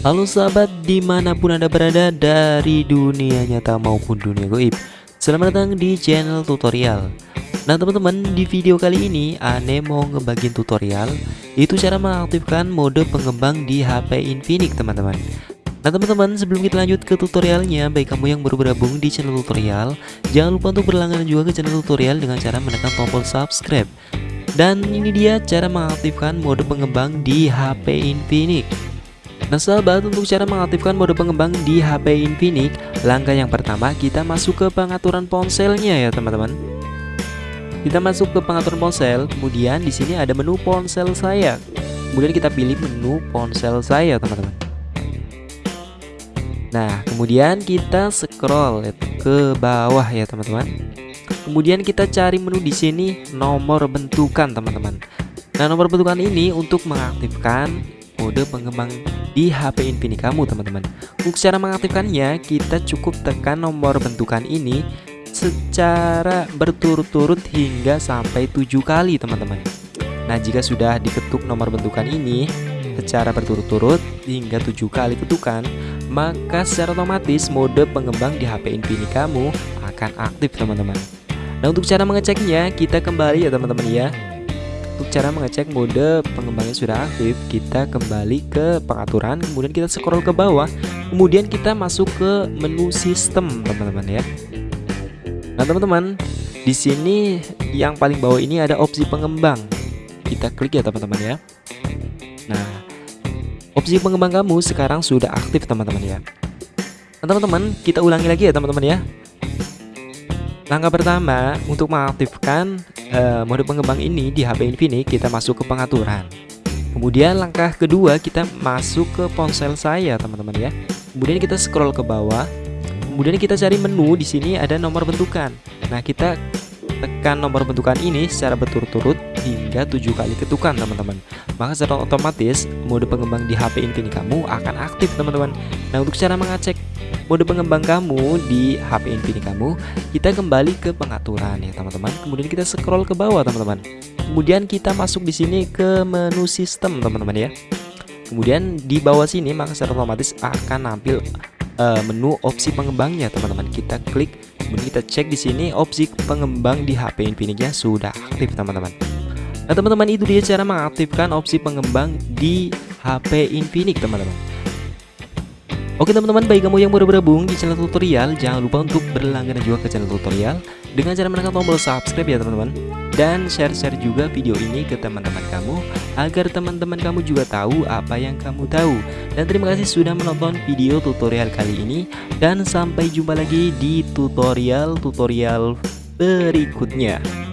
Halo sahabat di mana pun anda berada dari dunia nyata maupun dunia goib Selamat datang di channel tutorial. Nah teman-teman di video kali ini Ane mau ngebagiin tutorial Itu cara mengaktifkan mode pengembang di HP Infinix teman-teman. Nah teman-teman sebelum kita lanjut ke tutorialnya Baik kamu yang baru bergabung di channel tutorial Jangan lupa untuk berlangganan juga ke channel tutorial Dengan cara menekan tombol subscribe. Dan ini dia cara mengaktifkan mode pengembang di HP Infinix Nah sahabat untuk cara mengaktifkan mode pengembang di HP Infinix Langkah yang pertama kita masuk ke pengaturan ponselnya ya teman-teman. Kita masuk ke pengaturan ponsel Kemudian di sini ada menu ponsel saya. Kemudian kita pilih menu ponsel saya teman-teman. Nah kemudian kita scroll ke bawah ya teman-teman. Kemudian kita cari menu di sini nomor bentukan teman-teman. Nah nomor bentukan ini untuk mengaktifkan mode pengembang di HP Infinix kamu teman-teman. Untuk cara mengaktifkannya kita cukup tekan nomor bentukan ini secara berturut-turut hingga sampai tujuh kali teman-teman. Nah jika sudah diketuk nomor bentukan ini secara berturut-turut hingga tujuh kali ketukan maka secara otomatis mode pengembang di HP Infinix kamu akan aktif teman-teman. Nah untuk cara mengeceknya kita kembali ya teman-teman ya untuk cara mengecek mode pengembangnya sudah aktif, kita kembali ke pengaturan, kemudian kita scroll ke bawah, kemudian kita masuk ke menu sistem, teman-teman ya. Nah, teman-teman, di sini yang paling bawah ini ada opsi pengembang. Kita klik ya, teman-teman ya. Nah, opsi pengembang kamu sekarang sudah aktif, teman-teman ya. Nah, teman-teman, kita ulangi lagi ya, teman-teman ya. Langkah pertama untuk mengaktifkan uh, mode pengembang ini di HP Infinix kita masuk ke pengaturan. Kemudian langkah kedua kita masuk ke ponsel saya teman-teman ya. Kemudian kita scroll ke bawah. Kemudian kita cari menu di sini ada nomor bentukan. Nah kita tekan nomor bentukan ini secara berturut-turut hingga tujuh kali ketukan teman-teman. Maka secara otomatis mode pengembang di HP Infinix kamu akan aktif teman-teman. Nah untuk cara mengecek mode pengembang kamu di HP Infinix kamu kita kembali ke pengaturan ya teman-teman. Kemudian kita scroll ke bawah teman-teman. Kemudian kita masuk di sini ke menu sistem teman-teman ya. Kemudian di bawah sini maka secara otomatis akan nampil uh, menu opsi pengembangnya teman-teman. Kita klik kemudian kita cek di sini opsi pengembang di HP Infinix-nya sudah aktif teman-teman Nah teman-teman itu dia cara mengaktifkan opsi pengembang di HP Infinix teman-teman Oke teman-teman, bagi kamu yang baru bergabung di channel tutorial, jangan lupa untuk berlangganan juga ke channel tutorial dengan cara menekan tombol subscribe ya teman-teman. Dan share-share juga video ini ke teman-teman kamu agar teman-teman kamu juga tahu apa yang kamu tahu. Dan terima kasih sudah menonton video tutorial kali ini dan sampai jumpa lagi di tutorial-tutorial berikutnya.